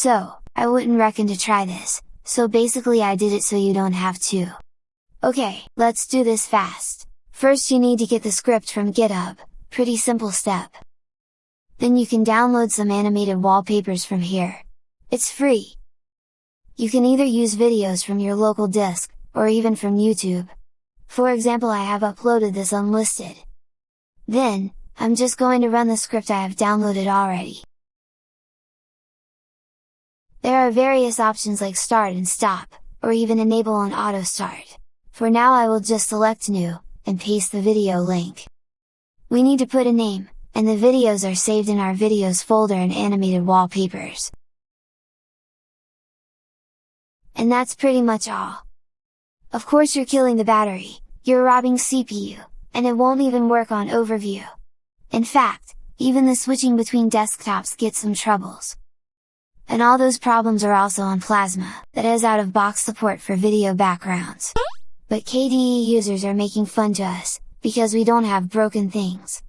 So, I wouldn't reckon to try this, so basically I did it so you don't have to. Okay, let's do this fast. First you need to get the script from GitHub, pretty simple step. Then you can download some animated wallpapers from here. It's free! You can either use videos from your local disk, or even from YouTube. For example I have uploaded this unlisted. Then, I'm just going to run the script I have downloaded already. There are various options like start and stop, or even enable on auto start. For now I will just select new, and paste the video link. We need to put a name, and the videos are saved in our videos folder in animated wallpapers. And that's pretty much all. Of course you're killing the battery, you're robbing CPU, and it won't even work on overview. In fact, even the switching between desktops gets some troubles. And all those problems are also on Plasma, that has out-of-box support for video backgrounds. But KDE users are making fun to us, because we don't have broken things.